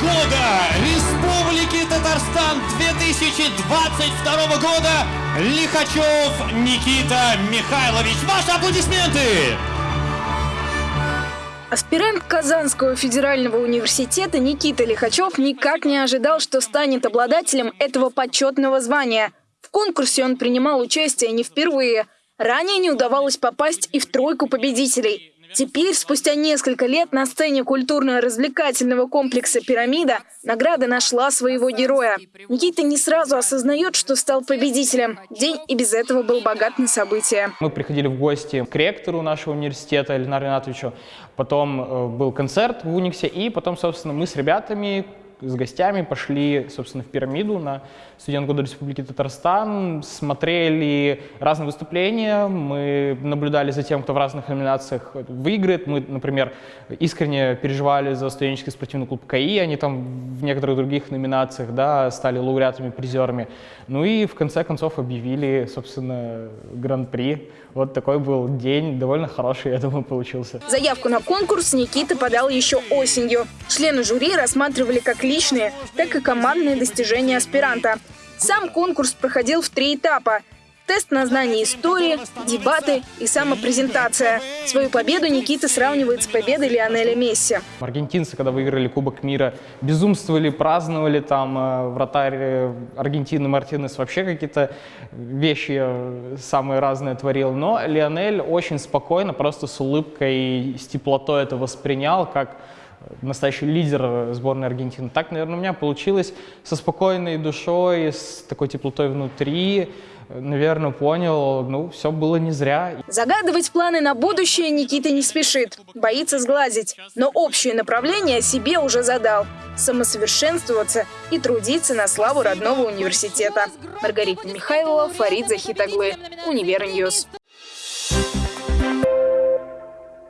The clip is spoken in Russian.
года Республики Татарстан 2022 года Лихачев Никита Михайлович. Ваши аплодисменты! Аспирант Казанского федерального университета Никита Лихачев никак не ожидал, что станет обладателем этого почетного звания. В конкурсе он принимал участие не впервые. Ранее не удавалось попасть и в тройку победителей. Теперь, спустя несколько лет, на сцене культурно-развлекательного комплекса «Пирамида» награда нашла своего героя. Никита не сразу осознает, что стал победителем. День и без этого был богат на события. Мы приходили в гости к ректору нашего университета Ленару Ринатовичу. Потом э, был концерт в Униксе. И потом, собственно, мы с ребятами с гостями пошли, собственно, в пирамиду на студент года Республики Татарстан, смотрели разные выступления, мы наблюдали за тем, кто в разных номинациях выиграет. Мы, например, искренне переживали за студенческий спортивный клуб КАИ, они там в некоторых других номинациях да, стали лауреатами, призерами. Ну и в конце концов объявили, собственно, гран-при. Вот такой был день, довольно хороший, я думаю, получился. Заявку на конкурс Никита подал еще осенью. Члены жюри рассматривали как личные, так и командные достижения аспиранта. Сам конкурс проходил в три этапа. Тест на знание истории, дебаты и самопрезентация. Свою победу Никита сравнивает с победой Лионеля Месси. Аргентинцы, когда выиграли Кубок мира, безумствовали, праздновали. Там э, вратарь э, Аргентины Мартинес вообще какие-то вещи э, самые разные творил. Но Лионель очень спокойно, просто с улыбкой, с теплотой это воспринял, как настоящий лидер сборной Аргентины. Так, наверное, у меня получилось со спокойной душой, с такой теплотой внутри. Наверное, понял, ну, все было не зря. Загадывать планы на будущее Никита не спешит, боится сглазить. Но общее направление себе уже задал – самосовершенствоваться и трудиться на славу родного университета. Маргарита Михайлова, Фарид Захитаглы, Univer News.